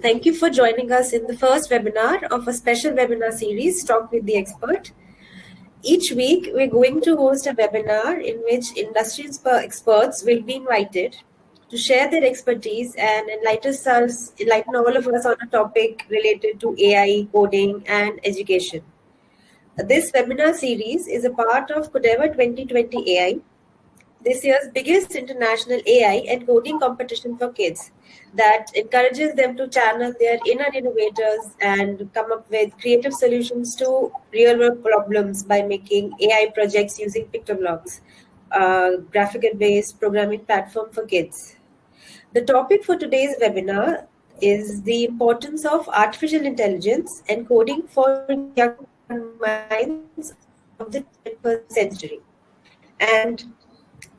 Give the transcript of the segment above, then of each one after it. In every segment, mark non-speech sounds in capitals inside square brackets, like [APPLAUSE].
Thank you for joining us in the first webinar of a special webinar series, Talk with the Expert. Each week, we're going to host a webinar in which industry experts will be invited to share their expertise and enlighten us, enlighten all of us on a topic related to AI, coding, and education. This webinar series is a part of Codeavour 2020 AI, this year's biggest international AI and coding competition for kids that encourages them to channel their inner innovators and come up with creative solutions to real world problems by making AI projects using PictoBlox, a graphical based programming platform for kids. The topic for today's webinar is the importance of artificial intelligence and coding for young minds of the 21st century. And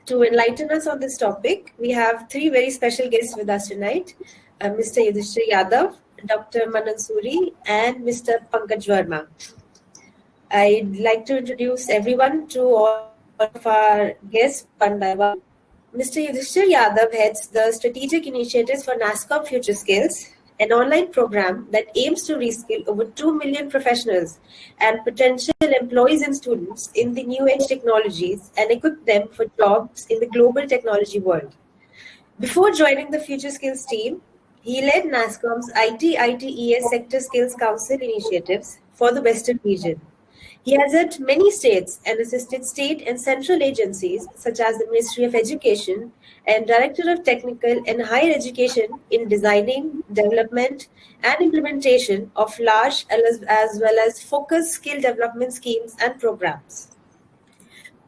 to enlighten us on this topic, we have three very special guests with us tonight uh, Mr. Yudhishthir Yadav, Dr. Manan Suri, and Mr. Pankaj Verma. I'd like to introduce everyone to all of our guests. Mr. Yudhishthir Yadav heads the strategic initiatives for NASSCOM Future Skills, an online program that aims to reskill over 2 million professionals and potential employees and students in the new age technologies and equip them for jobs in the global technology world. Before joining the Future Skills team, he led NASSCOM's IT ITES Sector Skills Council initiatives for the Western region. He has helped many states and assisted state and central agencies such as the Ministry of Education and Director of Technical and Higher Education in designing, development, and implementation of large as well as focused skill development schemes and programs.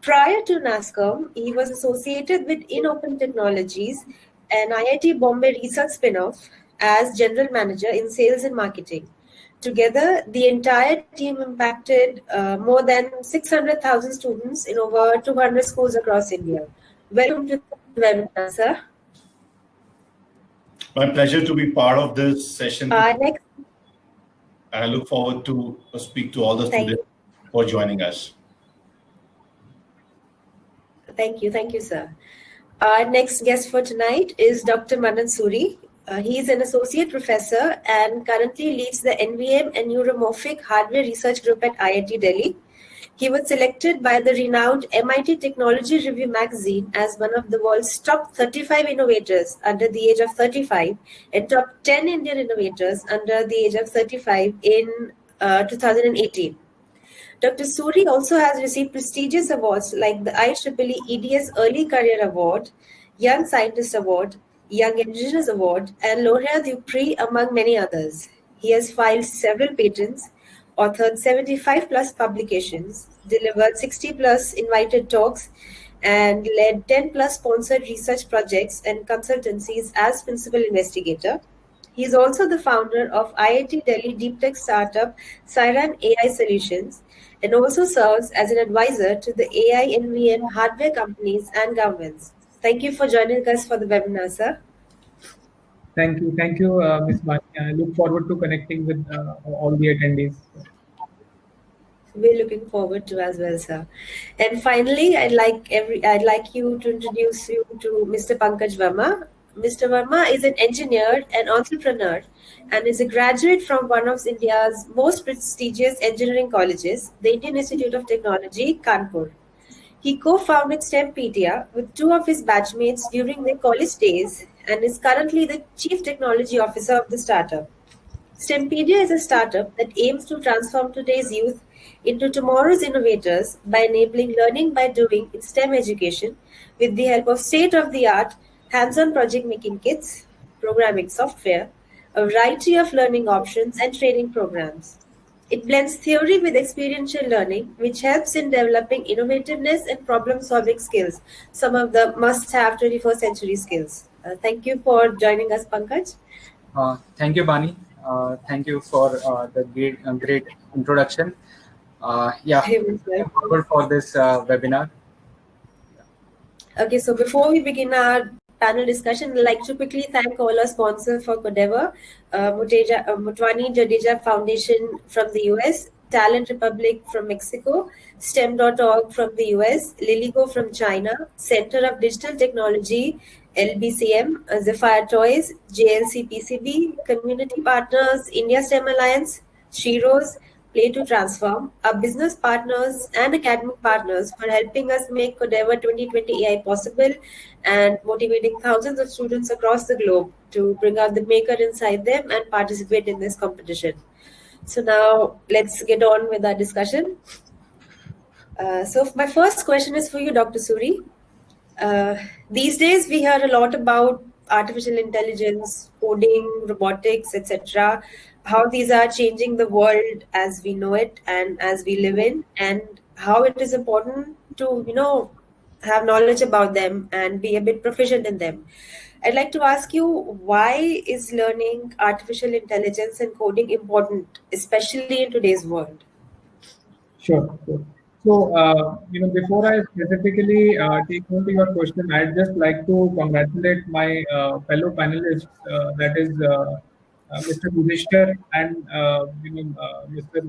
Prior to NASSCOM, he was associated with InOpen Technologies an IIT Bombay Research spin-off as General Manager in Sales and Marketing. Together, the entire team impacted uh, more than 600,000 students in over 200 schools across India. Welcome to webinar, sir. My pleasure to be part of this session. Uh, next. I look forward to speak to all the Thank students for joining us. Thank you. Thank you, sir. Our next guest for tonight is Dr. Manan Suri. Uh, he is an associate professor and currently leads the NVM and Neuromorphic Hardware Research Group at IIT Delhi. He was selected by the renowned MIT Technology Review magazine as one of the world's top 35 innovators under the age of 35 and top 10 Indian innovators under the age of 35 in uh, 2018. Dr. Suri also has received prestigious awards like the IEEE EDS Early Career Award, Young Scientist Award, Young Indigenous Award, and Laureat du Prix, among many others. He has filed several patents authored 75 plus publications, delivered 60 plus invited talks, and led 10 plus sponsored research projects and consultancies as principal investigator. He is also the founder of IIT Delhi deep tech startup CYRAN AI Solutions and also serves as an advisor to the AI NVM hardware companies and governments. Thank you for joining us for the webinar, sir. Thank you. Thank you, uh, Ms. Bani. I look forward to connecting with uh, all the attendees. We're looking forward to as well, sir. And finally, I'd like every I'd like you to introduce you to Mr. Pankaj Verma. Mr. Verma is an engineer and entrepreneur and is a graduate from one of India's most prestigious engineering colleges, the Indian Institute of Technology, Kanpur. He co-founded STEMpedia with two of his batchmates during their college days and is currently the Chief Technology Officer of the startup. STEMpedia is a startup that aims to transform today's youth into tomorrow's innovators by enabling learning by doing in STEM education with the help of state-of-the-art hands-on project making kits, programming software, a variety of learning options and training programs. It blends theory with experiential learning, which helps in developing innovativeness and problem-solving skills, some of the must-have 21st century skills. Uh, thank you for joining us, Pankaj. Uh, thank you, Bani. Uh, thank you for uh, the great, uh, great introduction. Uh, yeah, forward for this webinar. Okay, so before we begin our panel discussion, I'd like to quickly thank all our sponsors for Codeavour, uh, Muteja, uh, Mutwani Jadeja Foundation from the US, Talent Republic from Mexico, STEM.org from the US, Liligo from China, Center of Digital Technology LBCM, Zephyr Toys, JLC PCB, community partners, India STEM Alliance, Shiros, Play to Transform, our business partners and academic partners for helping us make Codeavour 2020 AI possible and motivating thousands of students across the globe to bring out the maker inside them and participate in this competition. So now let's get on with our discussion. Uh, so my first question is for you, Dr. Suri. Uh, these days we hear a lot about artificial intelligence, coding, robotics, etc how these are changing the world as we know it and as we live in and how it is important to you know have knowledge about them and be a bit proficient in them. I'd like to ask you why is learning artificial intelligence and coding important especially in today's world? Sure, so uh, you know before i specifically uh, take on to your question i'd just like to congratulate my uh, fellow panelists uh, that is uh, Mr. Yudhishthir and uh, you know uh, Mr.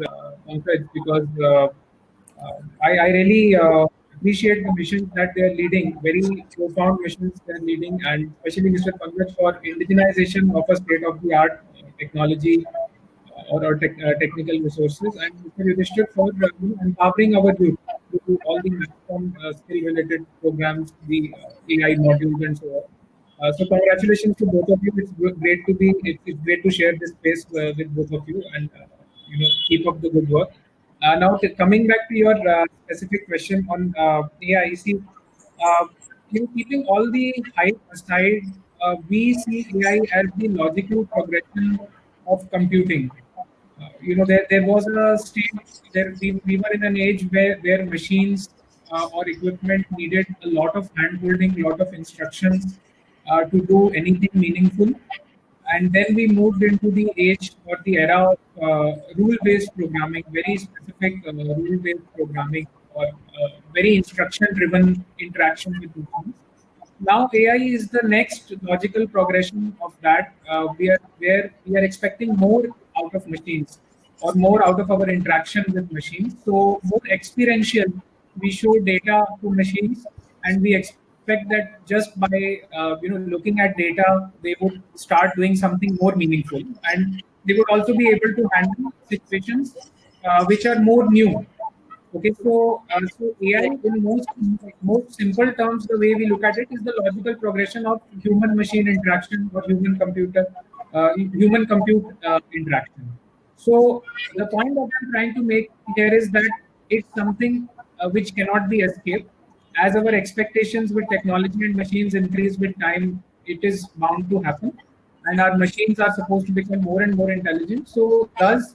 Pankaj because I, I, really appreciate the missions that they are leading, very profound missions they are leading, and especially Mr. Pankaj for indigenization of a state-of-the-art technology or, tech, uh, technical resources, and Mr. Yudhishthir for uh, empowering our youth to all the uh, skill-related programs, the AI modules, and so on. Uh, so congratulations to both of you. It's great to be. It's, great to share this space uh, with both of you, and uh, you know keep up the good work. Uh, now coming back to your uh, specific question on AI, you see, you know, keeping all the hype aside, we see AI as the logical progression of computing. you know, there, there was a stage there we, we were in an age where where machines or equipment needed a lot of hand holding, a lot of instructions uh, to do anything meaningful. And then we moved into the age or the era of uh, rule-based programming, very specific uh, rule-based programming or uh, very instruction-driven interaction with machines. Now AI is the next logical progression of that. Uh, we are where we are expecting more out of machines or more out of our interaction with machines. So more experiential, we show data to machines and we expect expect that just by uh, you know looking at data, they would start doing something more meaningful, and they would also be able to handle situations uh, which are more new. Okay, so uh, so AI in most most simple terms, the way we look at it is the logical progression of human-machine interaction or human-computer uh, human-compute uh, interaction. So the point that I'm trying to make here is that it's something uh, which cannot be escaped as our expectations with technology and machines increase with time, it is bound to happen. And our machines are supposed to become more and more intelligent. So, thus,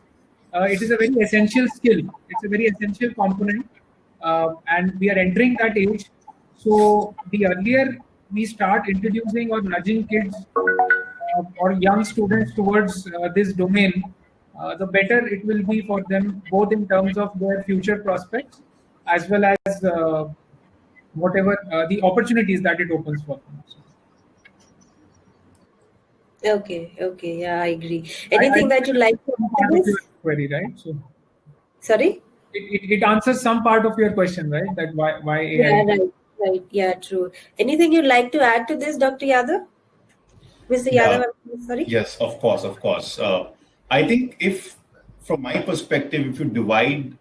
uh, it is a very essential skill. It's a very essential component. Uh, and we are entering that age. So, the earlier we start introducing or nudging kids uh, or young students towards uh, this domain, uh, the better it will be for them, both in terms of their future prospects as well as uh, whatever uh, the opportunities that it opens for them. Okay, okay, yeah, I agree. Anything I, I that you like to query, right? So, sorry. It, it, it, answers some part of your question, right? That why why AI. Yeah, right, right. Yeah, true. Anything you'd like to add to this, Dr. Yadav? Mr. Yadav, yeah. sorry. Yes, of course, of course. Uh, I think if, from my perspective, if you divide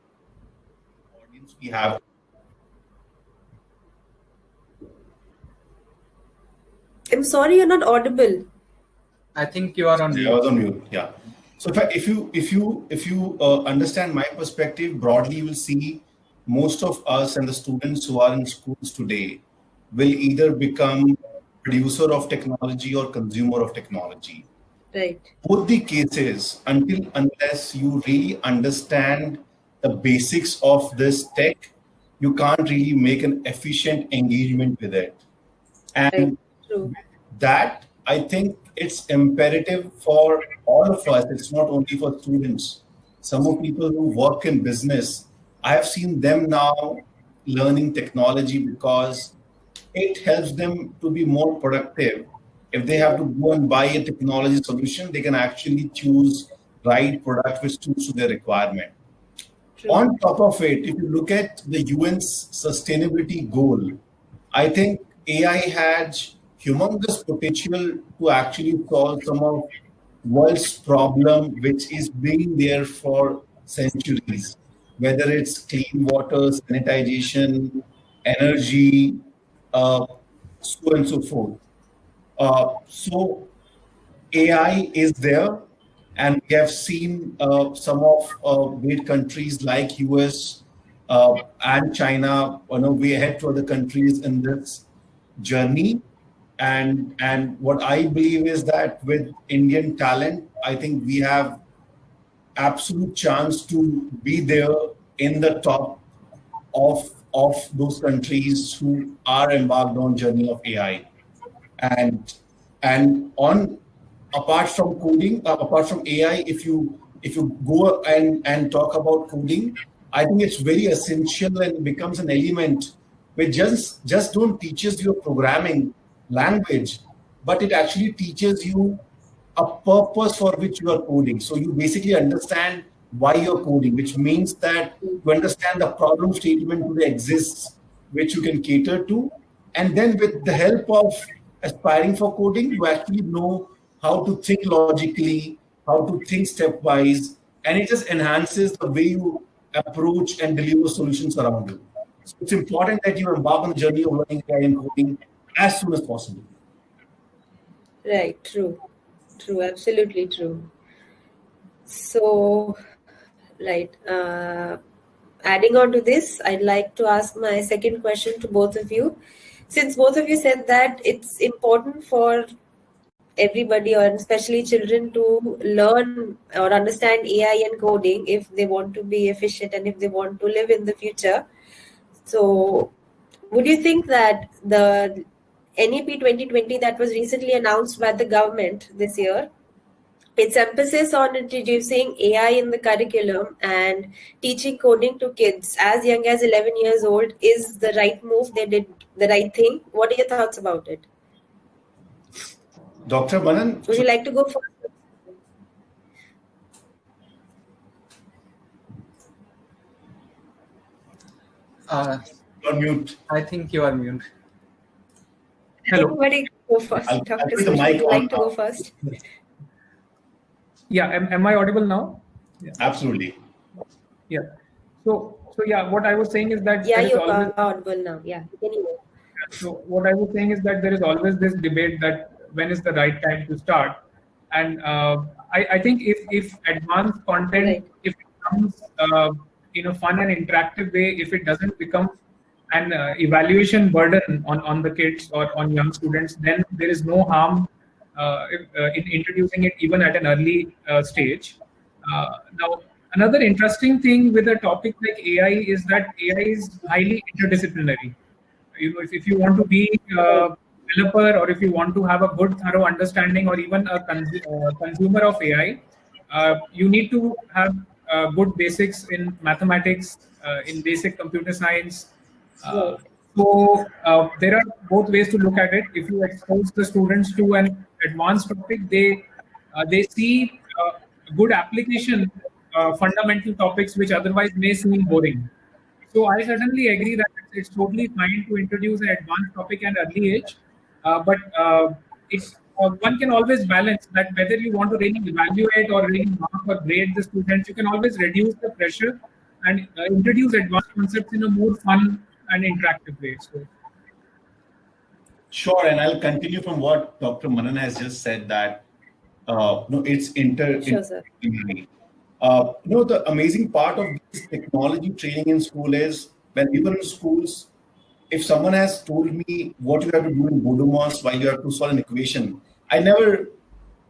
audience we have I'm sorry, you're not audible. I think you are on mute. I was on mute. Yeah. So if, I, if you if you if you uh, understand my perspective broadly, you will see most of us and the students who are in schools today will either become producer of technology or consumer of technology. Right. Both the cases, until unless you really understand the basics of this tech, you can't really make an efficient engagement with it. And right True. That I think it's imperative for all of us. It's not only for students. Some of people who work in business, I have seen them now learning technology because it helps them to be more productive. If they have to go and buy a technology solution, they can actually choose right product which suits to their requirement. True. On top of it, if you look at the UN's sustainability goal, I think AI has humongous potential to actually solve some of world's problem, which is being there for centuries, whether it's clean water, sanitization, energy, uh, so and so forth. Uh, so AI is there, and we have seen uh, some of uh, great countries like US uh, and China, you know, way ahead to other countries in this journey. And and what I believe is that with Indian talent, I think we have absolute chance to be there in the top of of those countries who are embarked on journey of AI. And and on apart from coding, uh, apart from AI, if you if you go and and talk about coding, I think it's very essential and becomes an element which just just don't teaches you programming language, but it actually teaches you a purpose for which you are coding. So you basically understand why you're coding, which means that you understand the problem statement that exists, which you can cater to. And then with the help of aspiring for coding, you actually know how to think logically, how to think stepwise, and it just enhances the way you approach and deliver solutions around you. So it's important that you embark on the journey of learning AI and coding as soon as possible. Right, true. True, absolutely true. So, right. Uh, adding on to this, I'd like to ask my second question to both of you. Since both of you said that it's important for everybody or especially children to learn or understand AI and coding if they want to be efficient and if they want to live in the future. So, would you think that the NEP 2020 that was recently announced by the government this year, its emphasis on introducing AI in the curriculum and teaching coding to kids as young as 11 years old is the right move? They did the right thing. What are your thoughts about it? Dr. Manan? Would you like to go first? Uh, You're mute. I think you are mute. Hello. Everybody go first. I'll- I'll Dr. put the Sush, would you on like to go first? Yeah, am, am I audible now? Yeah. Absolutely. Yeah. So, so yeah, what I was saying is that Yeah, there is you always, are audible now. Yeah. Anyway. so what I was saying is that there is always this debate that when is the right time to start, and uh, I, I think if if advanced content Right. if it comes uh, in a fun and interactive way, if it doesn't become an uh, evaluation burden on on the kids or on young students, then there is no harm uh, uh, in introducing it even at an early uh, stage. Uh, now, another interesting thing with a topic like AI is that AI is highly interdisciplinary. You know, if, if you want to be a developer or if you want to have a good, thorough understanding or even a cons- uh, consumer of AI, you need to have good basics in mathematics, in basic computer science. So uh, there are both ways to look at it. If you expose the students to an advanced topic, they uh, they see uh, good application uh, fundamental topics which otherwise may seem boring. So I certainly agree that it's, totally fine to introduce an advanced topic at early age, uh, but it's one can always balance that whether you want to really evaluate or really mark or grade the students, you can always reduce the pressure and introduce advanced concepts in a more fun and interactive way. So Sure, and I'll continue from what Dr. Manan has just said that uh, no, it's inter. Sure, sir. Uh, you know, the amazing part of this technology training in school is when we were in schools, if someone has told me what you have to do in BODMAS while you have to solve an equation, I never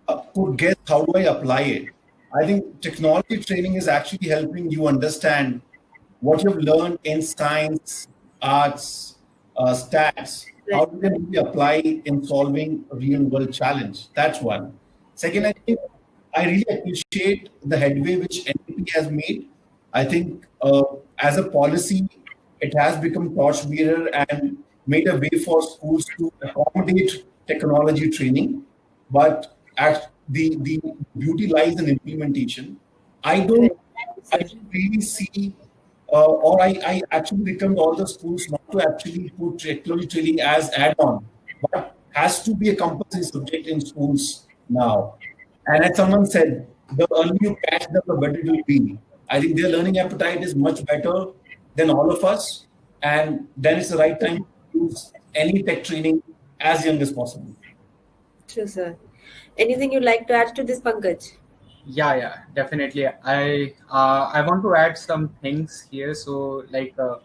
uh, could guess how do I apply it. I think technology training is actually helping you understand what you've learned in science, arts, uh, stats, how you can really apply in solving real world challenge. That's one. Second, I think I really appreciate the headway which NEP has made. I think uh, as a policy, it has become a torchbearer and made a way for schools to accommodate technology training. But at the, the beauty lies in implementation. I don't, I don't really see, uh, or I, I actually recommend all the schools not to actually put technology training as add-on, but has to be a compulsory subject in schools now. And as someone said, the earlier you catch them, the better it will be. I think their learning appetite is much better than all of us. And then it's the right time to use any tech training as young as possible. True, sir. Anything you'd like to add to this, Pankaj? Yeah, yeah, definitely. I uh, I want to add some things here. So, like, uh,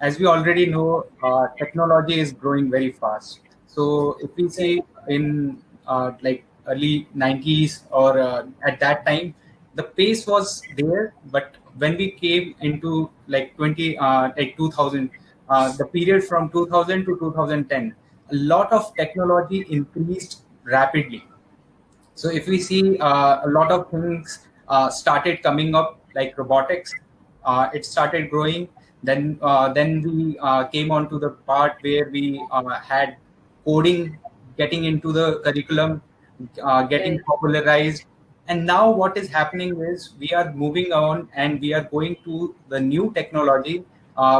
as we already know, uh, technology is growing very fast. So, if we say in uh, like early 90s or uh, at that time, the pace was there, but when we came into like 20 uh, like 2000, the period from 2000 to 2010, a lot of technology increased rapidly so if we see uh, a lot of things uh, started coming up like robotics, uh, it started growing. Then uh, then we uh, came on to the part where we uh, had coding getting into the curriculum, getting popularized. And now what is happening is we are moving on and we are going to the new technology,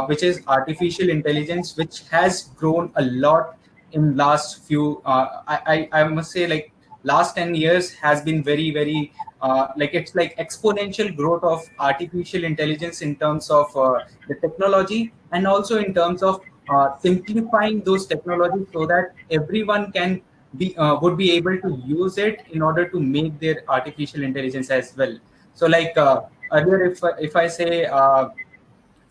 which is artificial intelligence, which has grown a lot in last few. I, I I must say like last 10 years has been very very uh, like it's like exponential growth of artificial intelligence in terms of uh, the technology and also in terms of uh, simplifying those technologies so that everyone can be uh, would be able to use it in order to make their artificial intelligence as well. So like uh, earlier if if i say uh,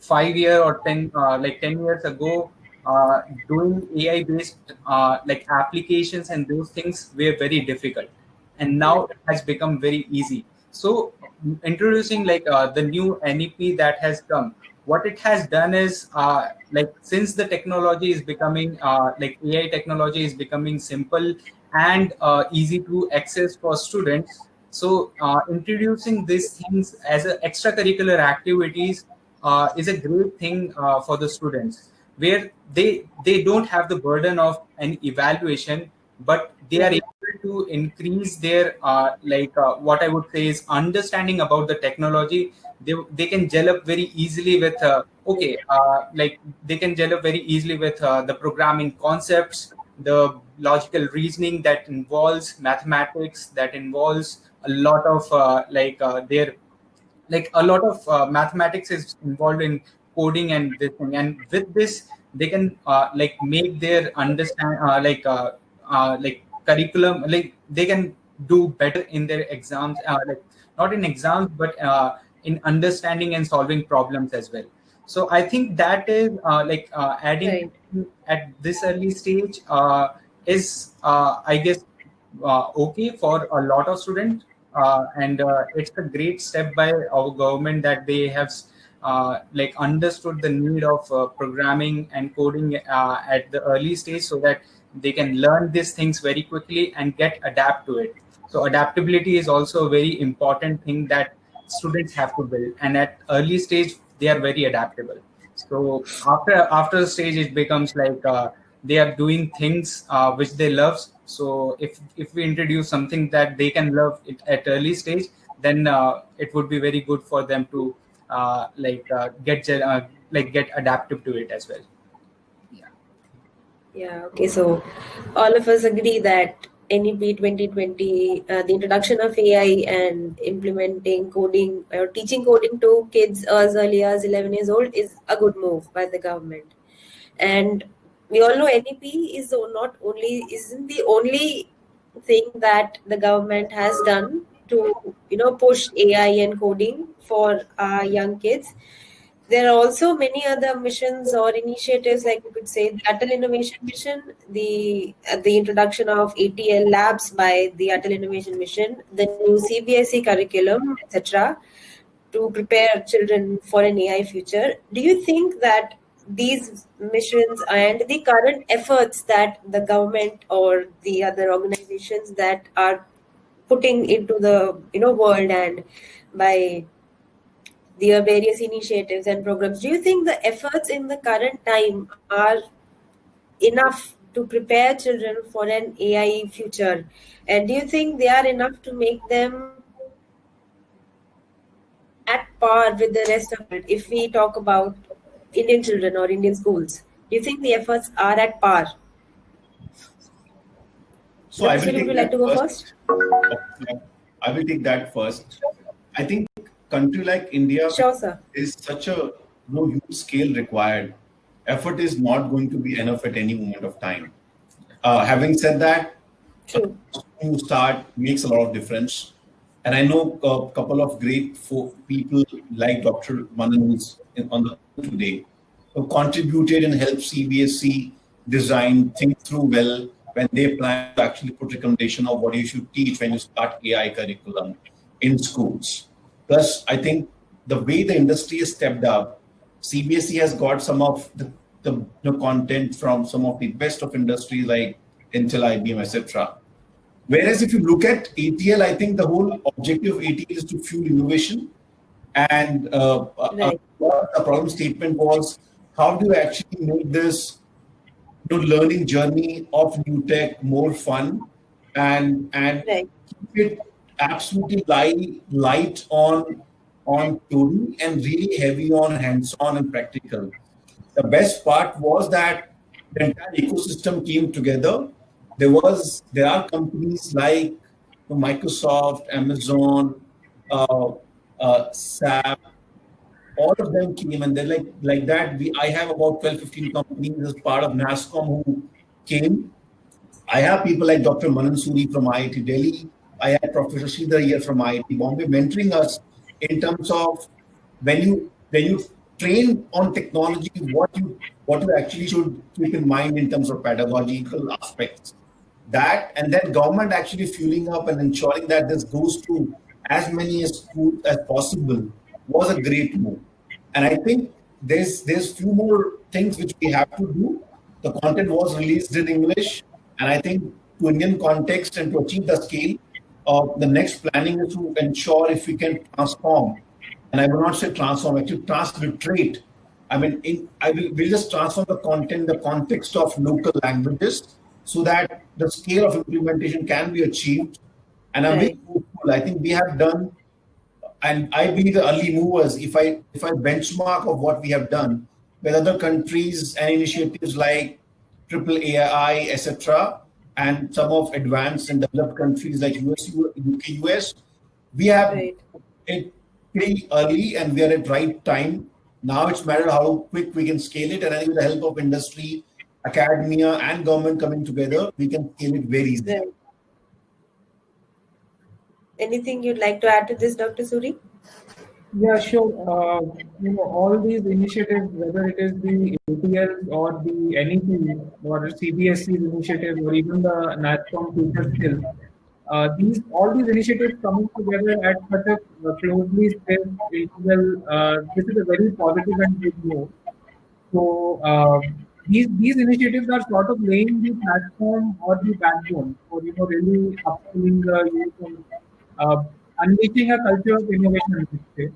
5 year or 10 like 10 years ago uh, doing AI based uh, like applications and those things were very difficult, and now it has become very easy. So introducing like uh, the new NEP that has come, what it has done is uh, like since the technology is becoming uh, like AI technology is becoming simple and uh, easy to access for students. So introducing these things as extracurricular activities is a great thing for the students where they they don't have the burden of an evaluation but they are able to increase their uh, like uh, what i would say is understanding about the technology. They, they can gel up very easily with uh, okay uh, like they can gel up very easily with uh, the programming concepts the logical reasoning that involves mathematics that involves a lot of uh, like their like a lot of mathematics is involved in coding and this thing. And with this they can uh, like make their understand uh, like uh, uh, like curriculum like they can do better in their exams uh, like not in exams but uh, in understanding and solving problems as well. So i think that is uh, like uh, adding right. at this early stage uh, is uh, i guess uh, okay for a lot of students. Uh, and uh, it's a great step by our government that they have like understood the need of uh, programming and coding uh, at the early stage so that they can learn these things very quickly and get adapt to it. So adaptability is also a very important thing that students have to build. And at early stage they are very adaptable. So after after the stage it becomes like uh, they are doing things uh, which they love. So if if we introduce something that they can love it at early stage then uh, it would be very good for them to uh, like uh, get uh, like get adaptive to it as well yeah yeah okay so all of us agree that NEP 2020, uh, the introduction of AI and implementing coding or teaching coding to kids as early as 11 years old is a good move by the government. And we all know NEP is not only isn't the only thing that the government has done to you know push AI and coding for our young kids. There are also many other missions or initiatives, like we could say, the Atal Innovation Mission, the uh, the introduction of ATL labs by the Atal Innovation Mission, the new CBSE curriculum, etc., to prepare children for an AI future. Do you think that these missions and the current efforts that the government or the other organizations that are putting into the you know world and by their various initiatives and programs do you think the efforts in the current time are enough to prepare children for an ai future and do you think they are enough to make them at par with the rest of it if we talk about indian children or indian schools do you think the efforts are at par So I will, take would you like to go first? I will take that first. I think country like India Sure, sir. is such a no huge scale required. Effort is not going to be enough at any moment of time. Uh, having said that, True. you start makes a lot of difference. And I know a couple of great people like Dr. Manan who's on the today who contributed and helped CBSE design, think through well when they plan to actually put recommendation of what you should teach when you start AI curriculum in schools. Plus, I think the way the industry has stepped up, CBSE has got some of the, the, the content from some of the best of industry like Intel, IBM, etc. Whereas if you look at ATL, I think the whole objective of ATL is to fuel innovation. And uh, Right. uh, the problem statement was how do you actually make this you know, learning journey of new tech more fun and and Right. keep it absolutely light, light on on theory and really heavy on hands-on and practical. The best part was that the entire ecosystem came together. There was there are companies like Microsoft, Amazon, uh, uh, SAP, all of them came and they're like like that. We I have about 12, 15 companies as part of NASSCOM who came. I have people like Dr. Manan Suri from IIT Delhi. I had Professor Sridhar here from IIT Bombay mentoring us in terms of when you when you train on technology, what you what you actually should keep in mind in terms of pedagogical aspects. That and then government actually fueling up and ensuring that this goes to as many schools as possible was a great move. And I think there's there's few more things which we have to do. The content was released in English, and I think to Indian context and to achieve the scale, uh, the next planning is to ensure if we can transform, and I will not say transform, actually transliterate. I mean, in, I will we'll just transform the content, the context of local languages, so that the scale of implementation can be achieved. And I'm very hopeful. I think we have done and I be the early movers. If I if I benchmark of what we have done with other countries and initiatives like Triple AI, etc., and some of advanced and developed countries like US, UK, US, we have Right. it pretty early and we are at right time. Now it's matter how quick we can scale it, and I think with the help of industry, academia, and government coming together, we can scale it very easily. Anything you'd like to add to this, Dr. Suri? Yeah, sure. Uh, you know, all these initiatives, whether it is the ATL or the NEP or CBSE's initiative or even the NASSCOM future skill, uh, these all these initiatives coming together at such a uh, closely spaced interval, uh, this is a very positive and big move. So uh, these these initiatives are sort of laying the platform or the backbone for you know really upskilling the youth uh, unleashing a culture of innovation. I would say.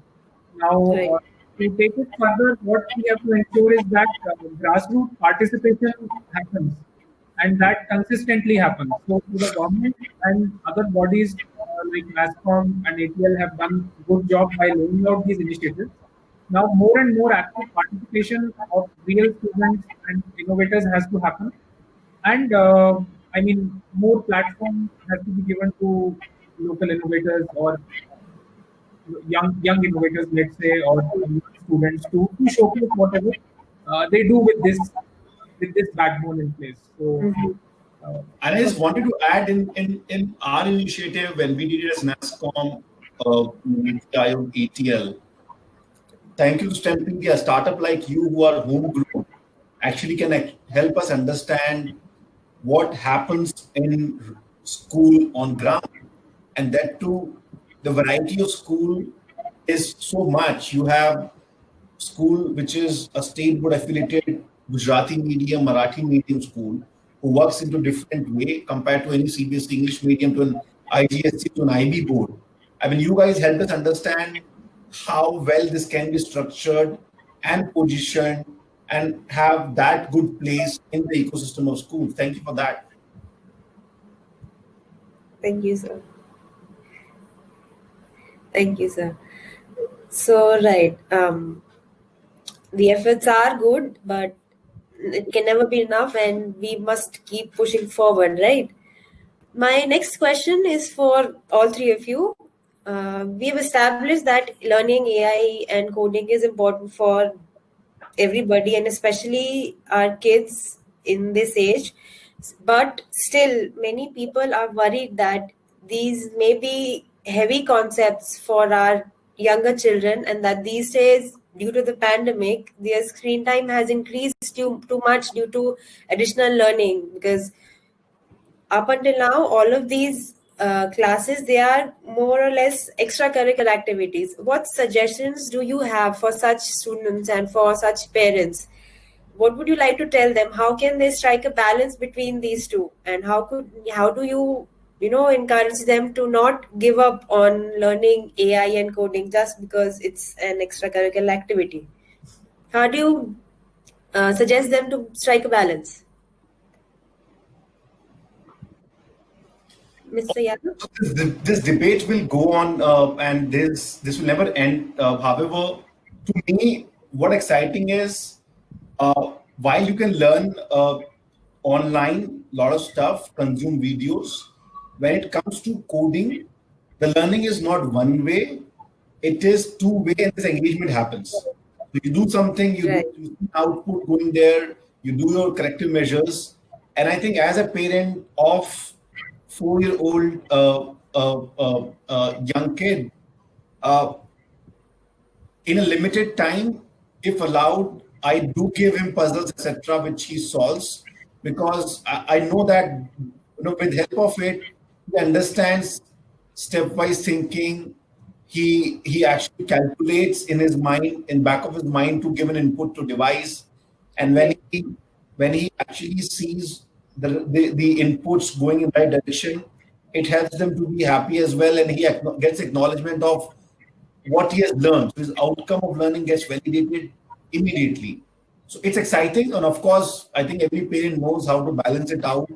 Now, Right. uh, to take it further, what we have to ensure is that uh, grassroots participation happens and that consistently happens. So, the government and other bodies uh, like NASSCOM and ATL have done a good job by laying out these initiatives. Now, more and more active participation of real students and innovators has to happen. And uh, I mean, more platform has to be given to local innovators or young young innovators, let's say, or students to, to showcase whatever uh, they do with this with this backbone in place. So, Mhm. uh, And I just wanted to add in, in, in our initiative when we did it as NASSCOM, uh, ATL. Thank you to STEM India, a startup like you who are homegrown actually can help us understand what happens in school on ground. And that too, the variety of school is so much. You have school which is a state board affiliated Gujarati medium, Marathi medium school who works into different way compared to any CBSE English medium to an IGSC to an IB board. I mean, you guys help us understand how well this can be structured and positioned and have that good place in the ecosystem of schools. Thank you for that. Thank you, sir. Thank you, sir. So, right, um, the efforts are good, but it can never be enough, and we must keep pushing forward, right? My next question is for all three of you. Uh, we've established that learning AI and coding is important for everybody and especially our kids in this age. But still, many people are worried that these may be heavy concepts for our younger children and that these days due to the pandemic their screen time has increased too, too much due to additional learning because up until now all of these uh, classes they are more or less extracurricular activities. What suggestions do you have for such students and for such parents? What would you like to tell them? How can they strike a balance between these two? And how could how do you you know encourage them to not give up on learning ai and coding just because it's an extracurricular activity. How do you uh, suggest them to strike a balance? Mr yadav? This, debate will go on uh, and this this will never end. Uh, however to me what exciting is uh, while you can learn uh, online a lot of stuff consume videos when it comes to coding, the learning is not one way, it is two way and this engagement happens. So you do something, you, right. do, you see output going there, you do your corrective measures. And I think as a parent of four-year-old uh, uh, uh, uh young kid, uh, in a limited time, if allowed, I do give him puzzles, etc., which he solves because I, I know that you know with help of it, he understands stepwise thinking. He he actually calculates in his mind, in back of his mind, to give an input to device. And when he when he actually sees the, the, the inputs going in right direction, it helps them to be happy as well. And he gets acknowledgement of what he has learned. So his outcome of learning gets validated immediately. So it's exciting. And of course, I think every parent knows how to balance it out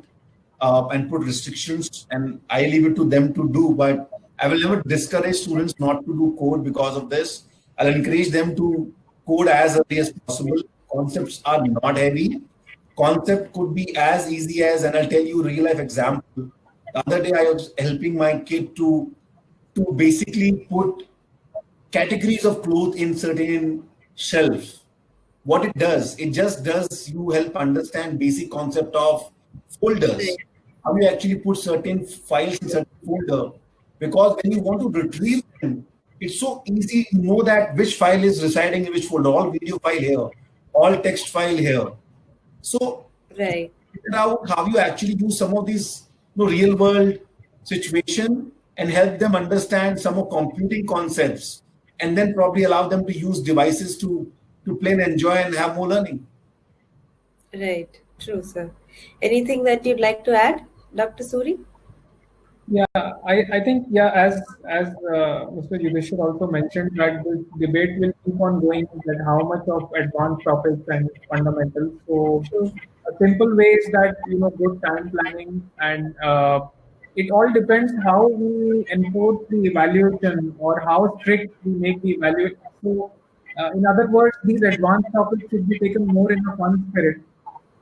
uh, and put restrictions, and I leave it to them to do. But I will never discourage students not to do code because of this. I'll encourage them to code as early as possible. Concepts are not heavy. Concept could be as easy as, and I'll tell you real life example. The other day I was helping my kid to to basically put categories of clothes in certain shelf. What it does, it just does you help understand basic concept of folders how you actually put certain files in certain folder. Because when you want to retrieve them, it's so easy to know that which file is residing in which folder. All video file here, all text file here. So right. figure out how you actually use some of these you know, real world situation and help them understand some of computing concepts and then probably allow them to use devices to to play and enjoy and have more learning. Right. True, sir. Anything that you'd like to add, Dr. Suri? Yeah, I, I think, yeah, as as uh, Mr. Yudhishthir also mentioned, that the debate will keep on going that how much of advanced topics and fundamentals. So, a simple way is that, you know, good time planning and uh, it all depends how we enforce the evaluation or how strict we make the evaluation. So, uh, in other words, these advanced topics should be taken more in a fun spirit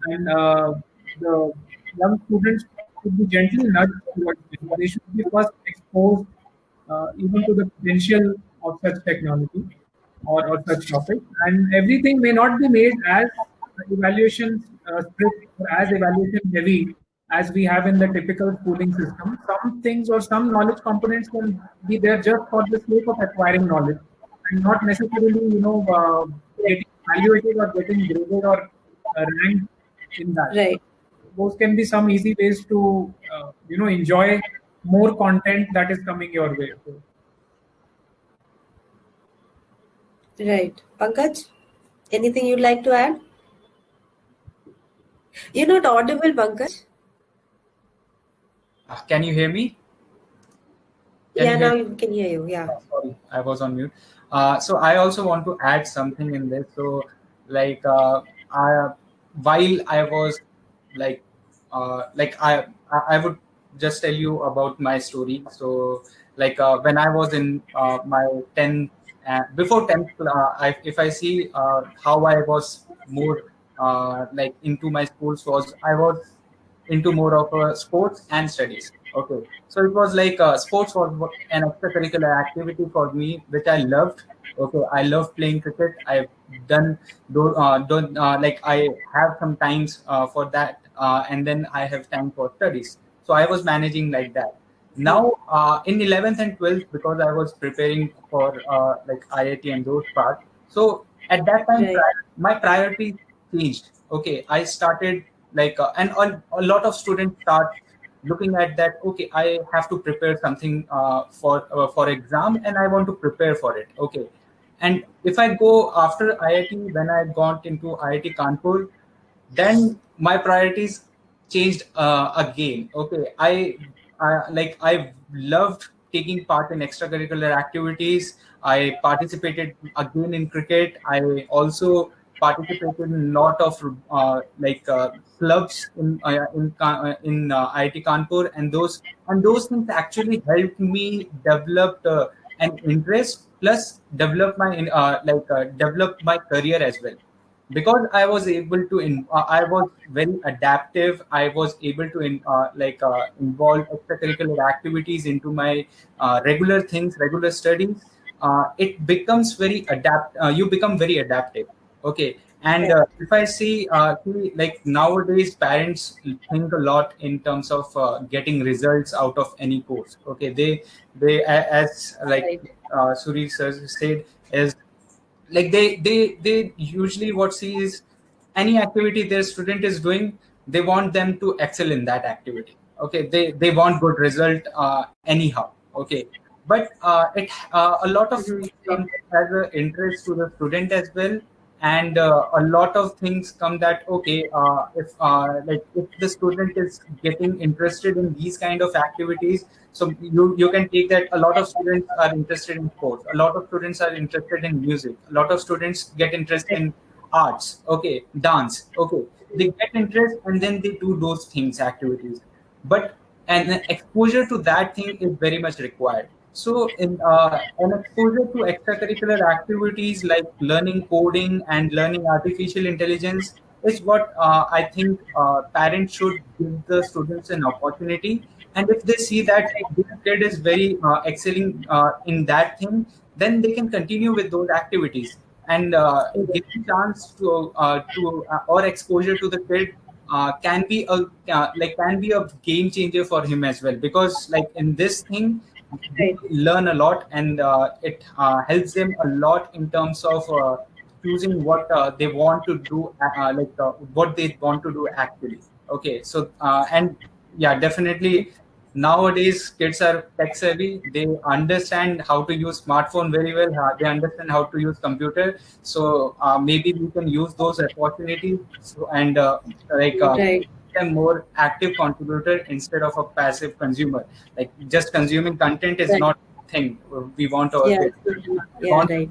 and uh, the young students should be gently nudged towards this. They should be first exposed uh, even to the potential of such technology or, or such topic. And everything may not be made as evaluation uh, strict or as evaluation heavy as we have in the typical schooling system. Some things or some knowledge components can be there just for the sake of acquiring knowledge and not necessarily, you know, uh, getting evaluated or getting graded or uh, ranked in that. Right. Those can be some easy ways to, uh, you know, enjoy more content that is coming your way. Right. Pankaj, anything you'd like to add? You're not audible, Pankaj. Uh, can you hear me? Can yeah, now we can hear you. Yeah. Oh, sorry, I was on mute. Uh, so I also want to add something in this. So, like, uh, I while I was like uh, like I I would just tell you about my story. So like uh, when I was in uh, my 10th uh, before 10th uh, I, if I see uh, how I was more uh, like into my schools was I was into more of sports and studies Okay, so it was like sports was an extracurricular activity for me, which I loved. Okay, I love playing cricket. I've done do uh, don't uh, like I have some times uh, for that, uh, and then I have time for studies. So I was managing like that. Now uh, in 11th and 12th, because I was preparing for uh, like IIT and those parts. So at that time, Right. my priority changed. Okay, I started like, uh, and a, a lot of students start looking at that. Okay, I have to prepare something uh, for uh, for exam, and I want to prepare for it. Okay, and if I go after IIT, when I got into IIT Kanpur, then my priorities changed uh, again. Okay I, I like i loved taking part in extracurricular activities. I participated again in cricket. I also participated in a lot of uh, like uh, clubs in uh, in uh, in uh, IIT Kanpur and those and those things actually helped me develop uh, an interest plus develop my uh, like uh, develop my career as well. Because i was able to in, uh, i was very adaptive. I was able to in, uh, like uh, involve extracurricular activities into my uh, regular things regular studies. It becomes very adapt you become very adaptive. Okay and uh, if i see uh, like nowadays parents think a lot in terms of uh, getting results out of any course. Okay they they as like uh, suri sir said is like they they they usually what see is any activity their student is doing they want them to excel in that activity. Okay they they want good result uh, anyhow. Okay but uh, it uh, a lot of things as an interest to the student as well and uh, a lot of things come that okay uh, if uh, like if the student is getting interested in these kind of activities so you you can take that a lot of students are interested in sports. A lot of students are interested in music. A lot of students get interested in arts. Okay dance. Okay they get interest and then they do those things activities. But an exposure to that thing is very much required so in uh, an exposure to extracurricular activities like learning coding and learning artificial intelligence is what uh, i think uh, parents should give the students an opportunity. And if they see that this kid is very uh, excelling uh, in that thing then they can continue with those activities. And uh, giving chance to to or exposure to the kid uh, can be a uh, like can be a game changer for him as well. Because like in this thing learn a lot and uh, it uh, helps them a lot in terms of uh, choosing what uh, they want to do uh, uh, like what they want to do actually. Okay so and yeah definitely nowadays kids are tech savvy. They understand how to use smartphone very well. They understand how to use computer. So maybe we can use those opportunities. And like Right. Them more active contributor instead of a passive consumer like just consuming content is Right. not a thing we want to Yeah. Yeah. want Right.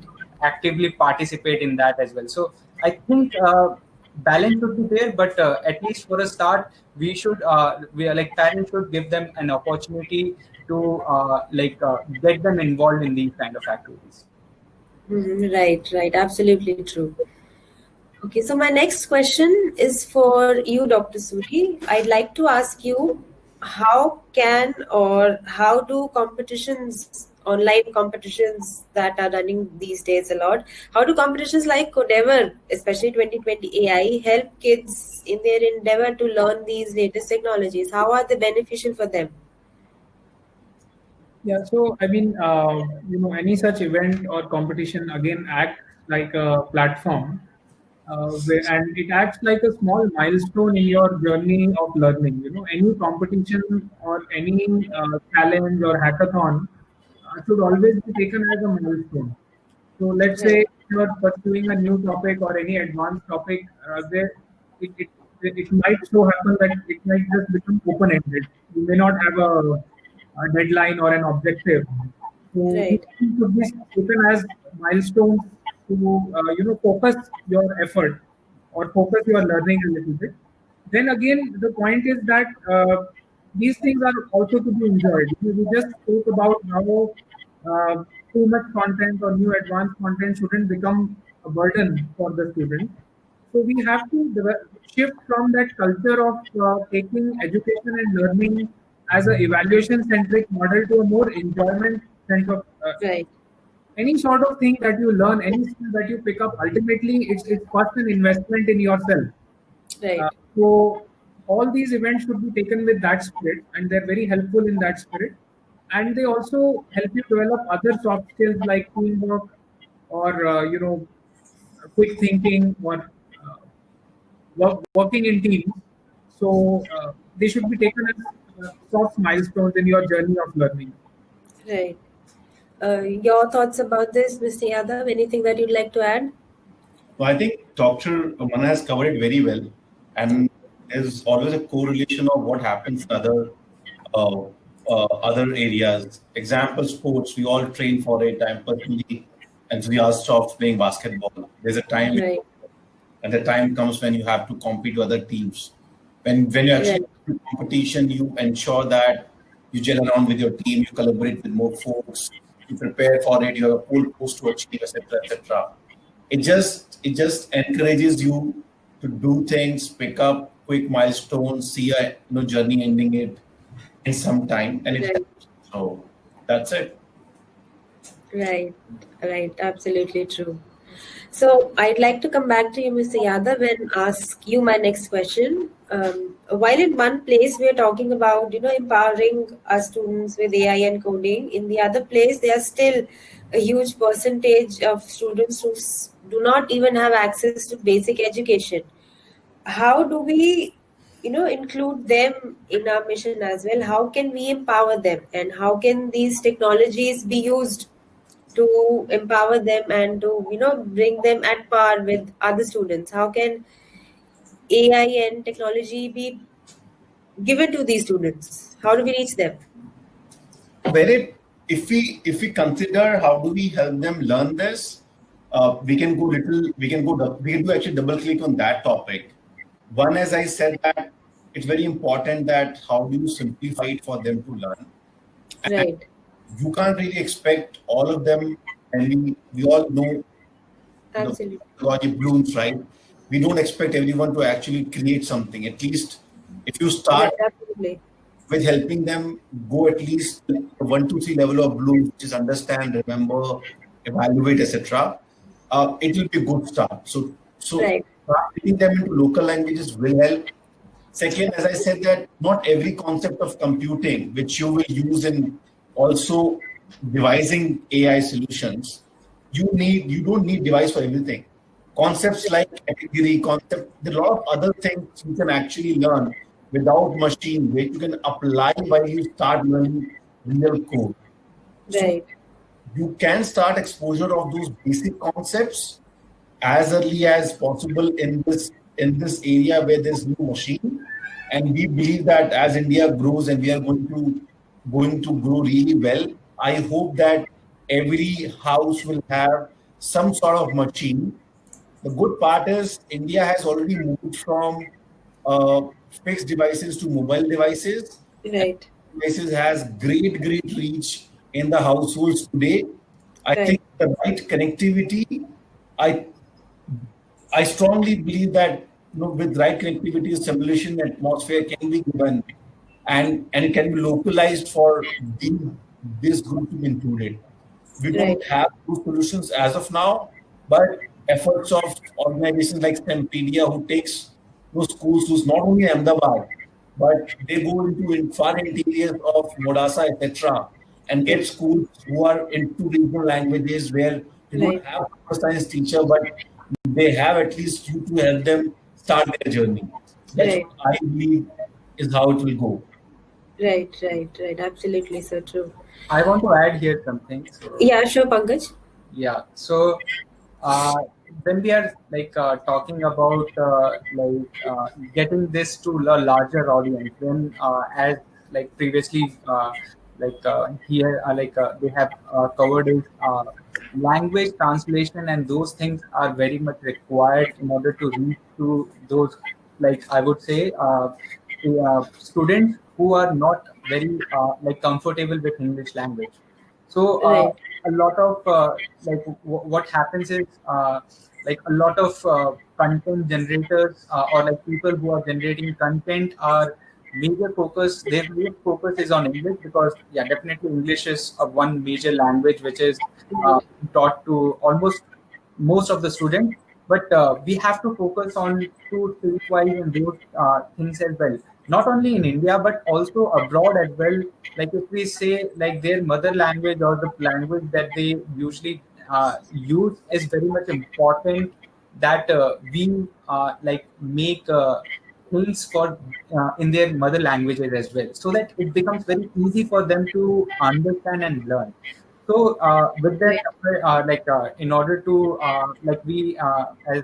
actively participate in that as well so i think uh, balance should be there but uh, at least for a start we should uh, we are like parents should give them an opportunity to uh, like uh, get them involved in these kind of activities Mhm, Right, right. Absolutely true. Okay, so my next question is for you, Dr. Suri. I'd like to ask you how can or how do competitions, online competitions that are running these days a lot, how do competitions like Codeavour, especially 2020 AI, help kids in their endeavor to learn these latest technologies? How are they beneficial for them? Yeah, so I mean, uh, you know, any such event or competition again act like a platform, uh, and it acts like a small milestone in your journey of learning. You know, any competition or any uh, challenge or hackathon uh, should always be taken as a milestone. So let's say Right. you are pursuing a new topic or any advanced topic, uh, there it, it, it might so happen that it might just become open-ended. You may not have a, a deadline or an objective. So Right. it should be taken as milestones to uh, you know focus your effort or focus your learning a little bit. Then again, the point is that uh, these things are also to be enjoyed. We just spoke about how uh, too much content or new advanced content shouldn't become a burden for the student. So we have to shift from that culture of uh, taking education and learning as an evaluation centric model to a more enjoyment centric uh, Right. Any sort of thing that you learn any skill that you pick up ultimately it's it's first an investment in yourself Right. uh, so all these events should be taken with that spirit and they're very helpful in that spirit and they also help you develop other soft skills like teamwork or uh, you know quick thinking or uh, work, working in teams so uh, they should be taken as uh, soft milestones in your journey of learning Right. Uh, your thoughts about this, Mr. Yadav? Anything that you'd like to add? So I think Dr. Manan has covered it very well, and there's always a correlation of what happens in other uh, uh, other areas. Example, sports. We all train for it. I'm personally enthusiastic of playing basketball. There's a time, Right. and the time comes when you have to compete with other teams. When when you actually Right. competition, you ensure that you gel around with your team, you collaborate with more folks, you prepare for it, you have a goal post to achieve, etc., etc. It just it just encourages you to do things, pick up quick milestones, see a you know, journey ending it in some time, and it Right. helps. So that's it. Right, right, absolutely true. So I'd like to come back to you, Mr. Yadav, and ask you my next question. Um, while in one place we are talking about, you know, empowering our students with AI and coding, in the other place there are still a huge percentage of students who do not even have access to basic education. How do we, you know, include them in our mission as well? How can we empower them, and how can these technologies be used? To empower them and to you know bring them at par with other students how can ai and technology be given to these students how do we reach them it if we if we consider how do we help them learn this, uh, we can go little we can go we can do actually double click on that topic. One, as I said, that it's very important that how do you simplify it for them to learn. right You can't really expect all of them, and we we all know absolutely technology blooms, right? We don't expect everyone to actually create something. At least if you start absolutely with helping them go at least one, two, three level of bloom, which is understand, remember, evaluate, etc. Uh, it will be a good start. So, so Right. translating them into local languages will help. Second, as I said, that not every concept of computing, which you will use in also devising AI solutions, you need you don't need device for everything. Concepts like category, concept, there are a lot of other things you can actually learn without machine, which you can apply while you start learning real code. right You can start exposure of those basic concepts as early as possible in this in this area where there's no machine. And we believe that as India grows and we are going to going to grow really well, I hope that every house will have some sort of machine. The good part is India has already moved from uh, fixed devices to mobile devices. right Devices has great, great reach in the households today. I Right. think the right connectivity, I I strongly believe that you know, with right connectivity, simulation atmosphere can be given, and and it can be localized for this group to be included. We don't have those solutions as of now, but efforts of organizations like Stempedia, who takes those schools who's not only Ahmedabad, but they go into in far interiors of Modasa, etc., and get schools who are into regional languages where they Right. don't have a science teacher, but they have at least you to help them start their journey. That's Right. what I believe is how it will go. Right right right absolutely so true I want to add here something. So, yeah sure pankaj yeah. So uh, when we are like uh, talking about uh, like uh, getting this to a larger audience, then uh, as like previously uh, like uh, here uh, like uh, they have uh, covered is uh, language translation and those things are very much required in order to reach to those like I would say uh, uh, students who are not very uh, like comfortable with English language. So uh, a lot of uh, like what happens is uh, like a lot of uh, content generators uh, or like people who are generating content are major focus, their main focus is on English because, yeah, definitely English is one major language which is uh, taught to almost most of the students. But uh, we have to focus on two streetwise and those uh, things as well. Not only in India, but also abroad as well. Like if we say like their mother language or the language that they usually uh, use is very much important that uh, we uh, like make uh, things for uh, in their mother languages as well so that it becomes very easy for them to understand and learn so uh, with that like in order to like we as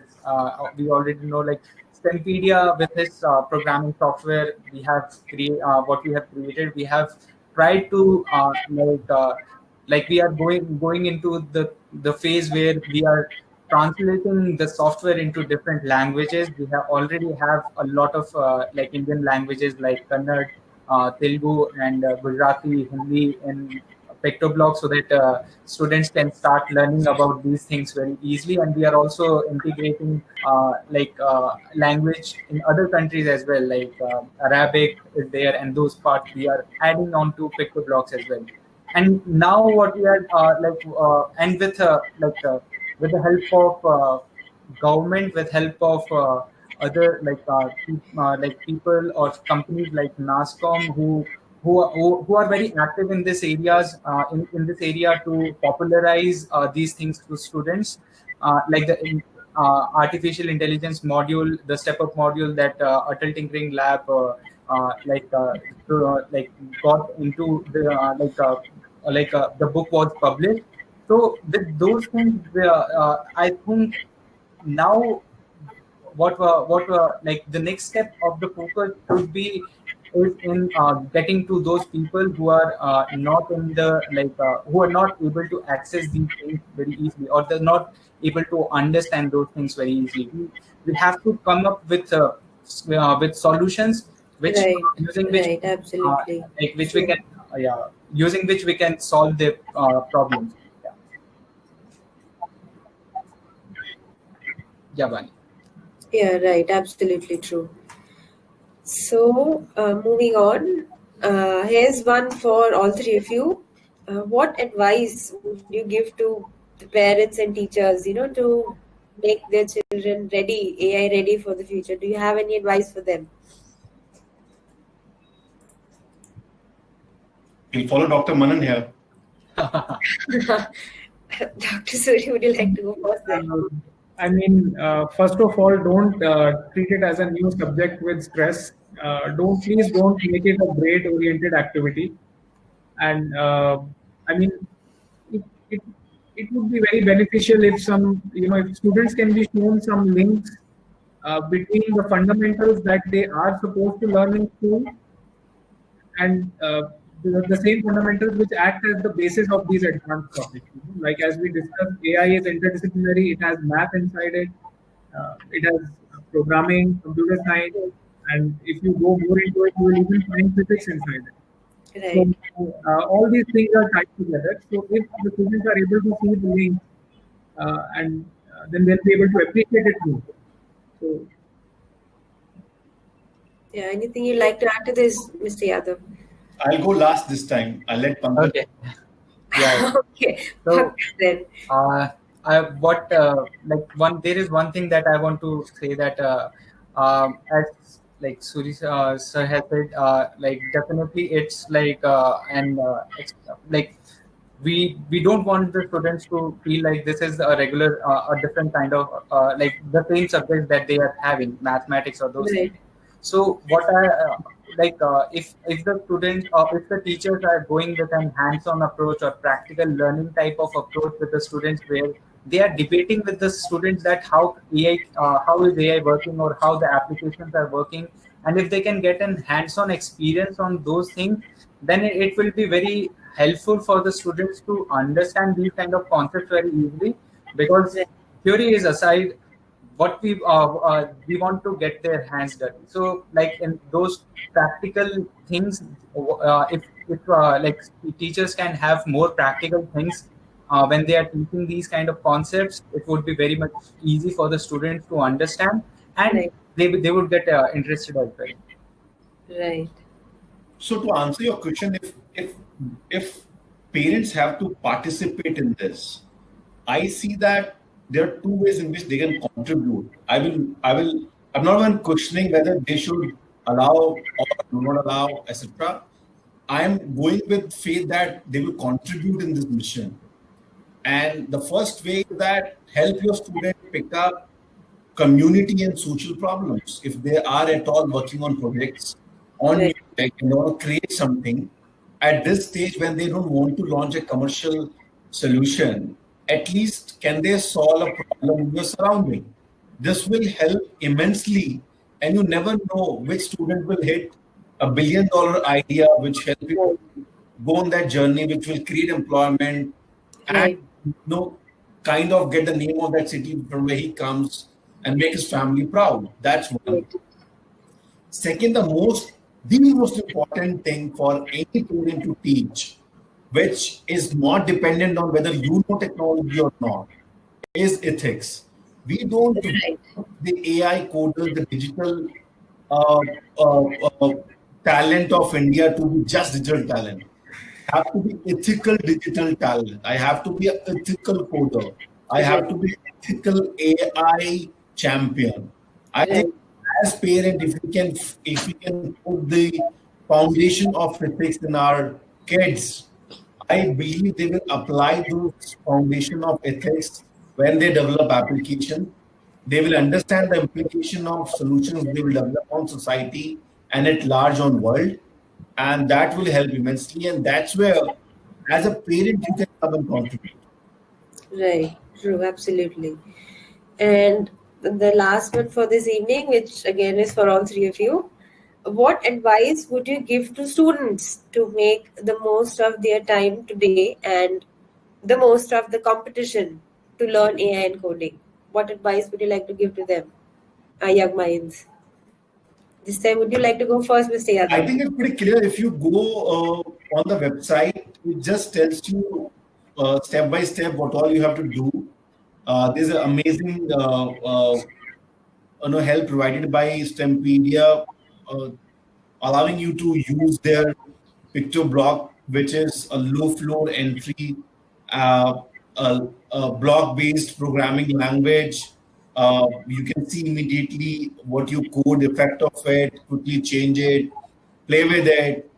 we already know like Stempedia with this uh, programming software we have create uh, what we have created we have tried to uh, like uh, like we are going going into the the phase where we are translating the software into different languages. We have already have a lot of uh, like indian languages like kannada uh, telugu and gujarati hindi and PictoBlox so that uh, students can start learning about these things very easily. And we are also integrating uh, like uh, language in other countries as well like uh, arabic is there and those parts we are adding on to PictoBlox as well. And now what we are uh, like uh, and with like with the help of government with help of other like uh, like people or companies like NASSCOM who who are, who, are very active in this areas uh, in, in this area to popularize uh, these things to students. Uh, like the uh, artificial intelligence module the step up module that uh, Atal Tinkering Lab uh, like to, like got into the like like the book was published. So with those things I think now what uh, what uh, like the next step of the focus should be is in uh, getting to those people who are uh, not in the like uh, who are not able to access these things very easily or they're not able to understand those things very easily we, have to come up with uh, uh, with solutions which Right, using which right, absolutely. uh, like which we can uh, yeah using which we can solve the uh, problems yeah yeah Bani. Yeah, right. Absolutely true. So, uh, moving on, uh, here's one for all three of you. Uh, what advice would you give to the parents and teachers, you know, to make their children ready, AI ready for the future? Do you have any advice for them? We'll follow Dr. Manan here. [LAUGHS] Dr. Suri, would you like to go first? Then? Um, I mean, uh, first of all, don't uh, treat it as a new subject with stress. Uh, don't please don't make it a grade-oriented activity. And uh, I mean, it, it it would be very beneficial if some you know if students can be shown some links uh, between the fundamentals that they are supposed to learn in school and uh, the, the same fundamentals which act as the basis of these advanced topics. Like as we discussed, AI is interdisciplinary. It has math inside it. Uh, it has programming, computer science, and if you go more into it, you will even find physics inside it. Right. So uh, all these things are tied together. So if the students are able to see the link, uh, and uh, then they'll be able to appreciate it more. So Yeah, anything you'd like to add to this, Mr. Yadav? I'll go last this time. I'll let Pankaj. okay yeah [LAUGHS] okay, So- Pankaj then. uh, I, what uh, like one there is one thing that I want to say that uh, um, as like Suri uh, sir has said uh, like definitely it's like uh, and uh, like we we don't want the students to feel like this is a regular uh, a different kind of uh, like the same subject that they are having mathematics or those Right. things so what I uh, like uh, if if the students or if the teachers are going with an hands-on approach or practical learning type of approach with the students where they are debating with the students that how AI uh, how is AI working or how the applications are working. And if they can get an hands-on experience on those things then it, will be very helpful for the students to understand these kind of concepts very easily. Because theory is aside what we uh, uh, we want to get their hands dirty. So like in those practical things uh, if if uh, like teachers can have more practical things uh, when they are teaching these kind of concepts it would be very much easy for the students to understand and Right. they, they would get uh, interested as well Right. so to answer your question, if if if parents have to participate in this, I see that there are two ways in which they can contribute. I will I will I'm not even questioning whether they should allow or do not allow, etc. I am going with faith that they will contribute in this mission. And the first way that help your student pick up community and social problems. If they are at all working on projects, on Right. you know, create something at this stage when they don't want to launch a commercial solution, at least can they solve a problem in your surrounding? This will help immensely, and you never know which student will hit a billion dollar idea, which help you go on that journey, which will create employment Right. and you know, kind of get the name of that city from where he comes and make his family proud. That's one. Second, the most the most important thing for any student to teach, which is not dependent on whether you know technology or not, is ethics. We don't the AI coders, the digital uh, uh, uh, talent of India to be just digital talent. Have to be ethical digital talent. I have to be an ethical coder. I have to be ethical AI champion. I think as parent, if we can if we can put the foundation of ethics in our kids, I believe they will apply those foundation of ethics when they develop application. They will understand the implication of solutions they will develop on society and at large on world, and that will help immensely. And that's where, as a parent, you can come and contribute. Right, true, absolutely. And the last one for this evening, which again is for all three of you, what advice would you give to students to make the most of their time today and the most of the competition to learn AI and coding? What advice would you like to give to them, our young minds? This time, would you like to go first, Mr. Yadav? I think it's pretty clear. If you go uh, on the website, it just tells you uh, step by step what all you have to do. Uh, there's an amazing uh, uh, you know, help provided by Stempedia, uh, allowing you to use their PictoBlox, which is a low floor entry, block based programming language. Uh, you can see immediately what you code, effect of it, quickly change it, play with it,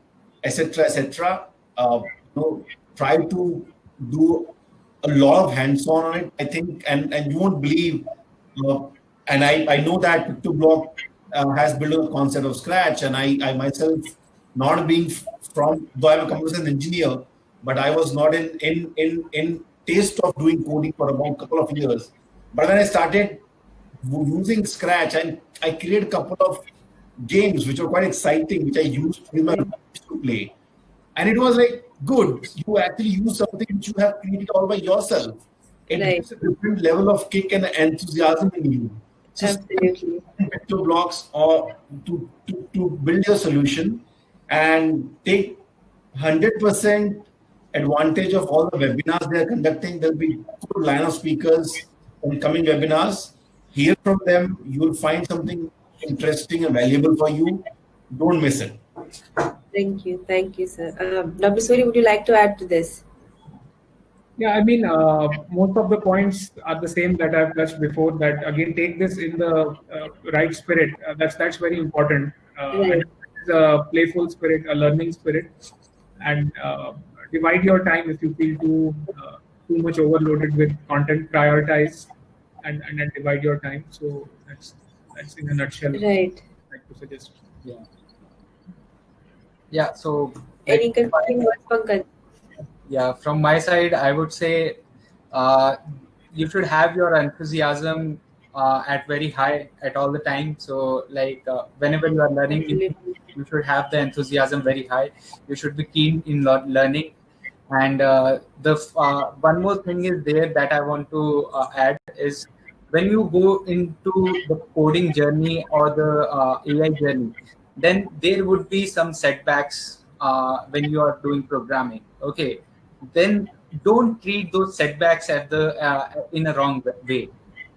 etc., etc. Uh, you know, try to do a lot of hands-on on it. I think, and and you won't believe. Uh, and I, I know that PictoBlox uh, has built a concept of scratch, and I, I myself, not being from, though I'm a computer engineer, but I was not in in in in taste of doing coding for about a couple of years. But when I started using Scratch, and I created a couple of games which were quite exciting, which I used with my hmm. friends to play, and it was like good. You actually use something which you have created all by yourself. It Right. gives a different level of kick and enthusiasm in you. So Absolutely. PictoBlox or to, to, to build your solution and take 100% advantage of all the webinars they are conducting. There'll be good line of speakers in coming webinars. Hear from them. You will find something interesting and valuable for you. Don't miss it. Thank you. Thank you, sir. Um, Dr. Suri, would you like to add to this? Yeah, I mean, uh, most of the points are the same that I've touched before. That again, take this in the uh, right spirit. Uh, that's that's very important. Uh, Right. it's a playful spirit, a learning spirit, and uh, divide your time if you feel too uh, too much overloaded with content. Prioritize and and then divide your time. So that's that's in a nutshell. Right. I'd like to suggest. Yeah. Yeah. So. Any concluding words, Pankaj? yeah from my side i would say uh, you should have your enthusiasm uh, at very high at all the time so like uh, whenever you are learning Absolutely. you should have the enthusiasm very high you should be keen in lear- learning and uh, the uh, one more thing is there that i want to uh, add is when you go into the coding journey or the uh, ai journey then there would be some setbacks uh, when you are doing programming okay? Then don't treat those setbacks at the uh, in a wrong way.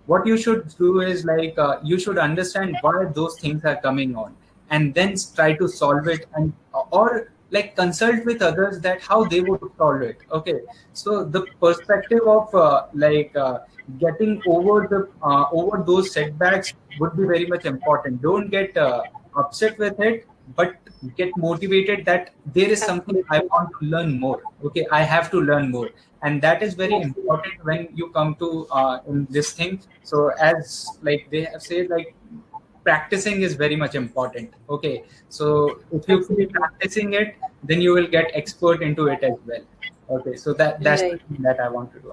What you should do is like you should understand why those things are coming on and then try to solve it and or like consult with others that how they would solve it okay. So the perspective of uh, like uh, getting over the uh, over those setbacks would be very much important. Don't get uh, upset with it but get motivated that there is something i want to learn more. Okay. I have to learn more. And that is very important when you come to uh, in this thing. So as like they have said like practicing is very much important okay so if you keep practicing it then you will get expert into it as well okay so that that's Right. the thing that i want to do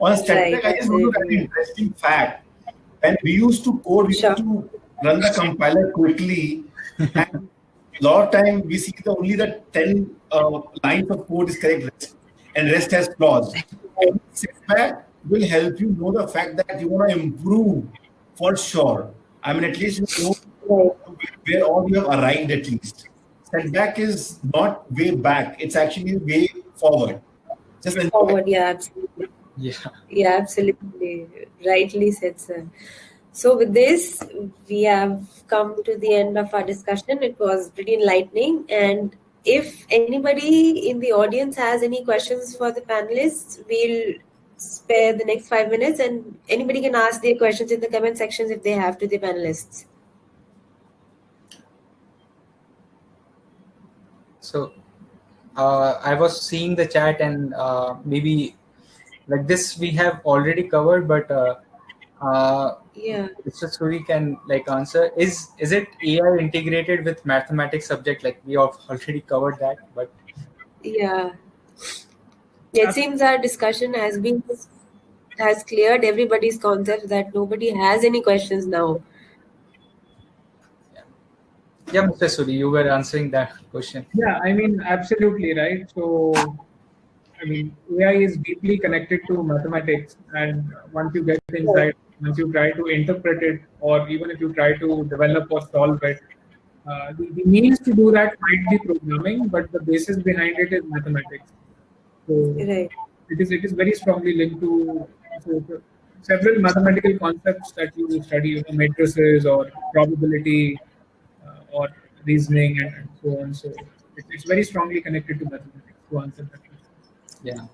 On static, Right, I just want to add an interesting fact. When we used to code, we Sure. used to run the compiler quickly, [LAUGHS] and a lot of time we see the only the ten uh, lines of code is correct, and rest has flaws. [LAUGHS] Setback will help you know the fact that you want to improve for sure. I mean, at least you know where all you have arrived at least. Setback is not way back; it's actually way forward. Just enjoy. Forward, yeah, absolutely. yeah Yeah, absolutely. Rightly said, sir. So, with this, we have come to the end of our discussion. It was pretty enlightening. And if anybody in the audience has any questions for the panelists, we'll spare the next five minutes and anybody can ask their questions in the comment sections if they have to the panelists. So uh, I was seeing the chat and uh, maybe like this we have already covered, but uh, uh, Yeah. Mr. Suri can like answer. Is is it AI integrated with mathematics subject? Like we have already covered that, but Yeah. Yeah, it seems our discussion has been has cleared everybody's concept that nobody has any questions now. yeah, Mr. Suri, you were answering that question. Yeah, I mean, absolutely right. So, I mean, AI is deeply connected to mathematics, and once you get inside, once you try to interpret it, or even if you try to develop or solve it, uh, the, the means to do that might be programming, but the basis behind it is mathematics. So, Right. it is it is very strongly linked to so, so several mathematical concepts that you study, you know, matrices or probability uh, or reasoning and, and so on. So it, it's very strongly connected to mathematics to answer that question. Yeah.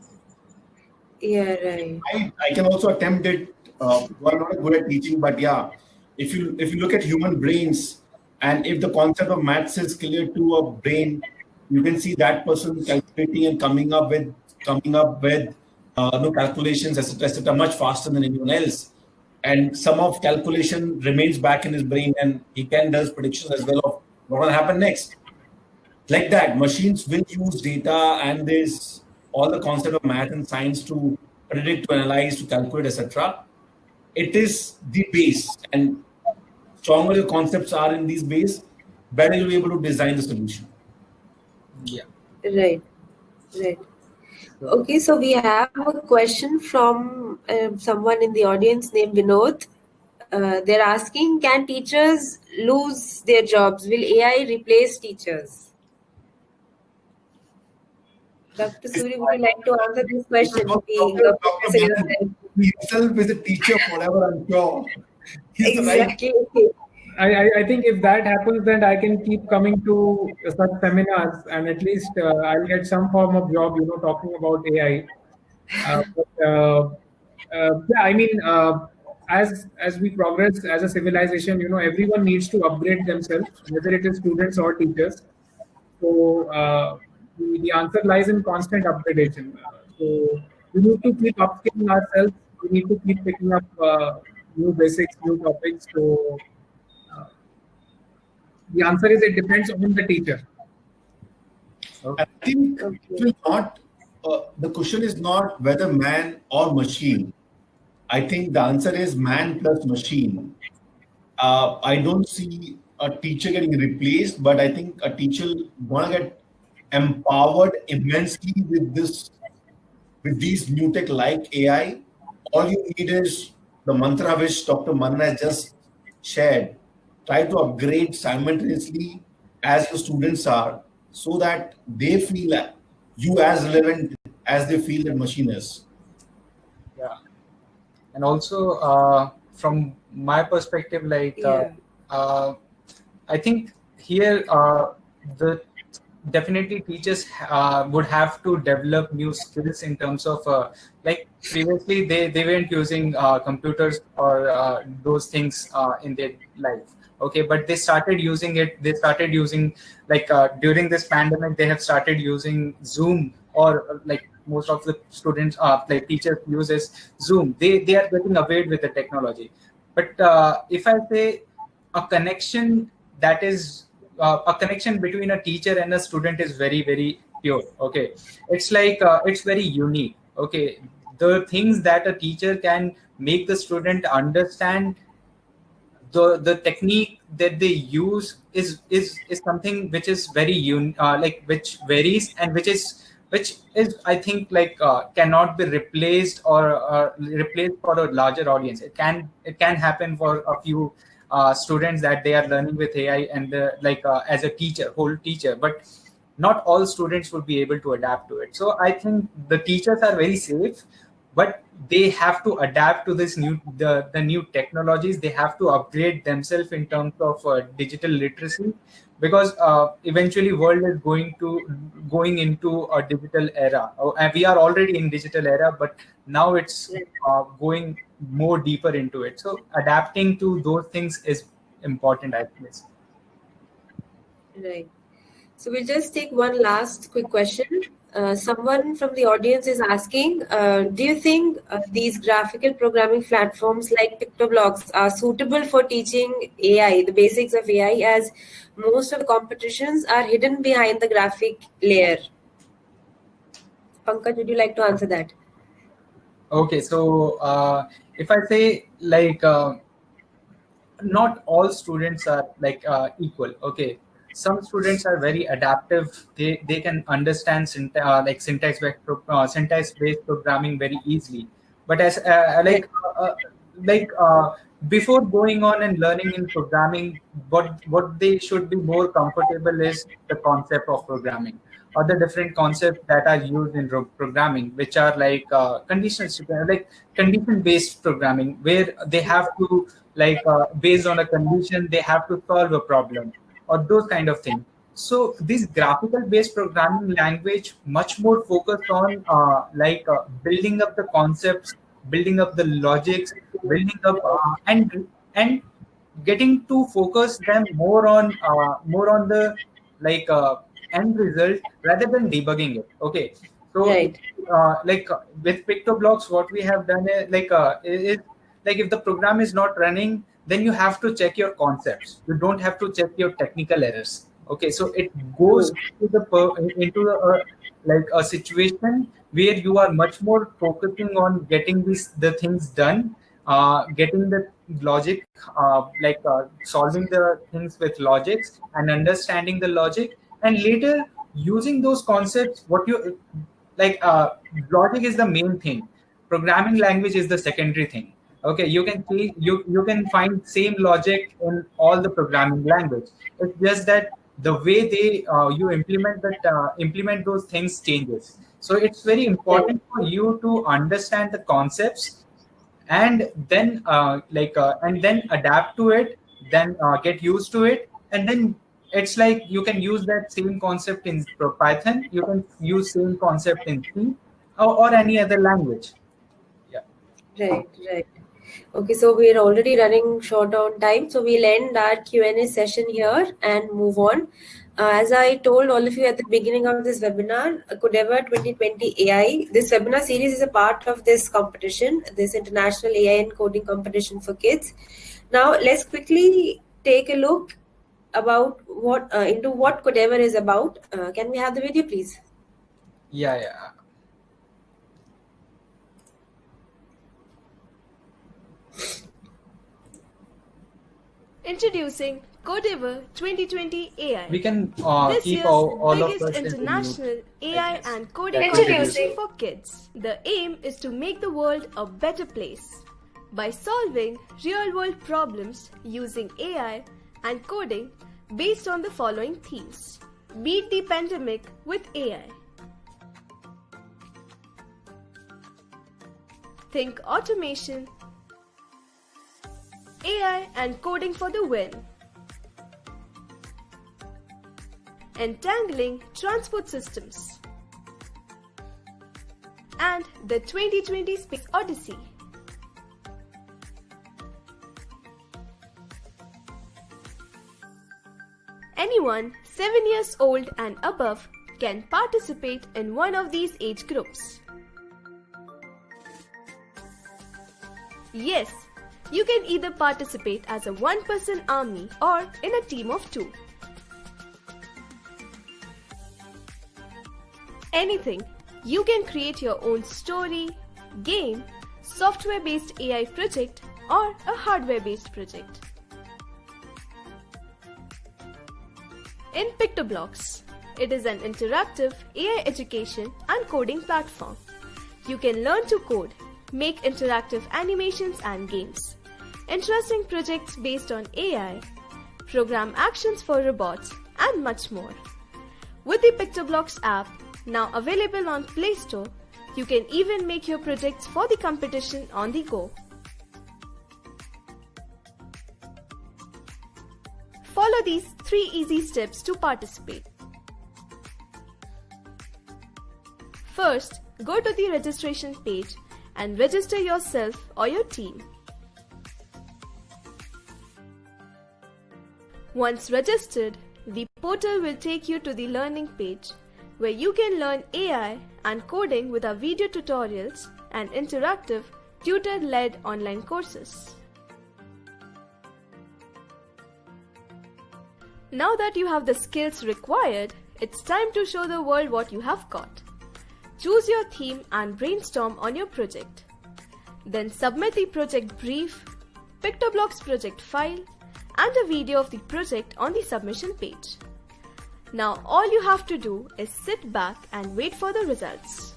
Yeah, right. I, I can also attempt it. Uh, I'm not good at teaching, but yeah, if you if you look at human brains, and if the concept of maths is clear to a brain, you can see that person calculating and coming up with coming up with uh, no calculations, etc., etc., much faster than anyone else. And some of calculation remains back in his brain, and he can does predictions as well of what will happen next. Like that, machines will use data, and there's all the concept of math and science to predict, to analyze, to calculate, etc. It is the base, and stronger your concepts are in these base, better you'll be able to design the solution. Yeah. Right. Right. Okay, so we have a question from uh, someone in the audience named Vinod. Uh, they're asking Can teachers lose their jobs? Will AI replace teachers? Dr. Suri, would you like to answer this question? Being a professor? He himself is a teacher forever, I'm sure. He's the right Exactly. I, I, think if that happens, then I can keep coming to such seminars, and at least uh, I'll get some form of job, you know, talking about AI. Uh, but, uh, uh, yeah, I mean, uh, as as we progress as a civilization, you know, everyone needs to upgrade themselves, whether it is students or teachers. So uh, the, the answer lies in constant upgradation. So we need to keep upskilling ourselves. We need to keep picking up new basics, new topics. So the answer is it depends on the teacher. I think it will not, uh, the question is not whether man or machine. I think the answer is man plus machine. Uh, I don't see a teacher getting replaced, but I think a teacher gonna get empowered immensely with this, with these new tech like AI. All you need is the mantra which Dr. Manan has just shared. Try to upgrade simultaneously as your students are, so that they feel you as relevant as they feel that machine is. Yeah. And also, uh, from my perspective, like, uh, uh, I think here uh, the definitely teachers uh, would have to develop new skills in terms of uh, like previously they, they weren't using uh, computers or uh, those things uh, in their life okay but they started using it they started using like uh, during this pandemic they have started using zoom or like most of the students uh, like teachers uses zoom. They they are getting away with the technology. But if i say a connection that is uh, a connection between a teacher and a student is very very pure okay? It's like uh, it's very unique okay? The things that a teacher can make the student understand the the technique that they use is is is something which is very un uh, like which varies and which is which is i think like uh, cannot be replaced or uh, replaced for a larger audience it can it can happen for a few uh, students that they are learning with AI and the, like uh, as a teacher, whole teacher, but not all students would be able to adapt to it. So I think the teachers are very safe, but they have to adapt to this new the, the new technologies. They have to upgrade themselves in terms of uh, digital literacy because uh, eventually world is going to going into a digital era. Oh, and we are already in digital era but now it's uh, going more deeper into it. So adapting to those things is important i guess. Right. So we'll just take one last quick question uh, someone from the audience is asking uh, do you think uh, these graphical programming platforms like PictoBlox are suitable for teaching ai the basics of ai as most of the competitions are hidden behind the graphic layer. Pankaj would you like to answer that? Okay so uh, if I say like uh, not all students are like equal. Okay, some students are very adaptive. They they can understand syntax, uh, like syntax based uh, syntax based programming very easily. But as uh, like uh, like before going on and learning in programming, what what they should be more comfortable is the concept of programming other different concepts that are used in programming, which are like uh, conditional, like condition-based programming, where they have to like uh, based on a condition, they have to solve a problem or those kind of things. So this graphical-based programming language much more focused on uh, like uh, building up the concepts, building up the logics, building up uh, and and getting to focus them more on uh, more on the like end result rather than debugging it okay so right. uh, like with PictoBlox what we have done is like uh, is like if the program is not running then you have to check your concepts. You don't have to check your technical errors. Okay so it goes into the into the, uh, like a situation where you are much more focusing on getting these the things done uh, getting the logic uh, like uh, solving the things with logics and understanding the logic and later using those concepts what you like uh, logic is the main thing. Programming language is the secondary thing okay you can see you you can find same logic in all the programming language it's just that the way they uh, you implement that uh, implement those things changes so it's very important for you to understand the concepts and then uh, like uh, and then adapt to it then uh, get used to it and then it's like you can use that same concept in Python. You can use same concept in C or, or any other language. Yeah. Right, right. Okay, so we're already running short on time, so we'll end our Q&A session here and move on. Uh, as I told all of you at the beginning of this webinar, Codeavour 2020 AI, this webinar series is a part of this competition, this international AI and coding competition for kids. Now, let's quickly take a look about what uh, into what Codeavour is about. Uh, can we have the video, please? Yeah, yeah. Introducing Codeavour 2020 AI. We can uh, this keep year's all, all biggest of us international AI and coding Introducing. competition for kids. The aim is to make the world a better place by solving real-world problems using AI and coding based on the following themes. Beat the pandemic with AI. Think automation. AI and coding for the win. Entangling Transport Systems, and the 2020 Space Odyssey. Anyone 7 years old and above can participate in one of these age groups. Yes, you can either participate as a one person army or in a team of two. Anything, you can create your own story, game, software based AI project, or a hardware based project. In PictoBlox, it is an interactive AI education and coding platform. You can learn to code, make interactive animations and games, interesting projects based on AI, program actions for robots, and much more. With the PictoBlox app, now available on Play Store, you can even make your projects for the competition on the go. Follow these three easy steps to participate. First, go to the registration page and register yourself or your team. Once registered, the portal will take you to the learning page where you can learn AI and coding with our video tutorials and interactive tutor-led online courses. Now that you have the skills required, it's time to show the world what you have got. Choose your theme and brainstorm on your project. Then submit the project brief, PictoBlox project file, and a video of the project on the submission page. Now all you have to do is sit back and wait for the results.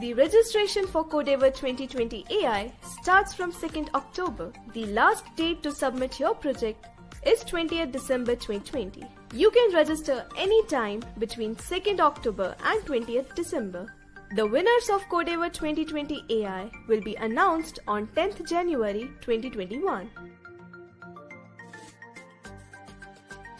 The registration for Codeavour 2020 AI starts from 2nd October. The last date to submit your project is 20th December 2020. You can register anytime between 2nd October and 20th December. The winners of Codeavour 2020 AI will be announced on 10th January 2021.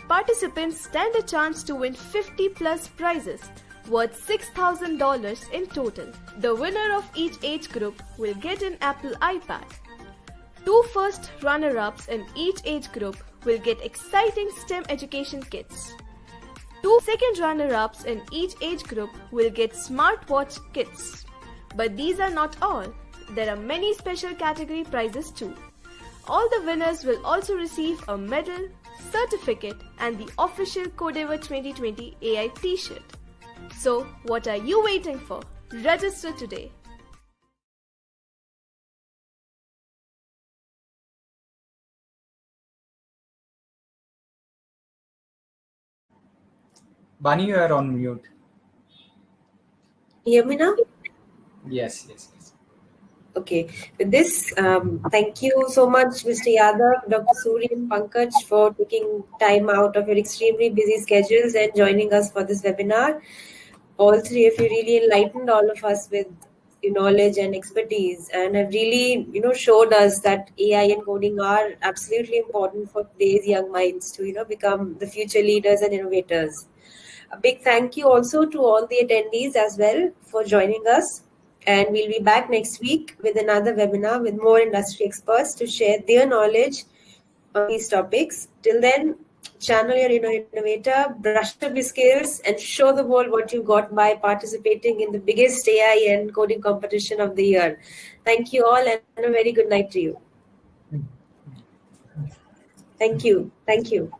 Participants stand a chance to win 50 plus prizes worth $6,000 in total. The winner of each age group will get an Apple iPad. Two first runner-ups in each age group will get exciting STEM education kits. Two second runner-ups in each age group will get smartwatch kits. But these are not all. There are many special category prizes too. All the winners will also receive a medal, certificate and the official Codeavour 2020 AI t-shirt. So, what are you waiting for? Register today. Bani, you are on mute. Hear me now? Yes, yes, yes. Okay. With this, um, thank you so much, Mr. Yadav, Dr. Suri, and Pankaj, for taking time out of your extremely busy schedules and joining us for this webinar. All three of you really enlightened all of us with your knowledge and expertise, and have really, you know, showed us that AI and coding are absolutely important for today's young minds to, you know, become the future leaders and innovators. A big thank you also to all the attendees as well for joining us. And we'll be back next week with another webinar with more industry experts to share their knowledge on these topics. Till then, channel your inner innovator, brush up your skills, and show the world what you got by participating in the biggest AI and coding competition of the year. Thank you all, and a very good night to you. Thank you. Thank you.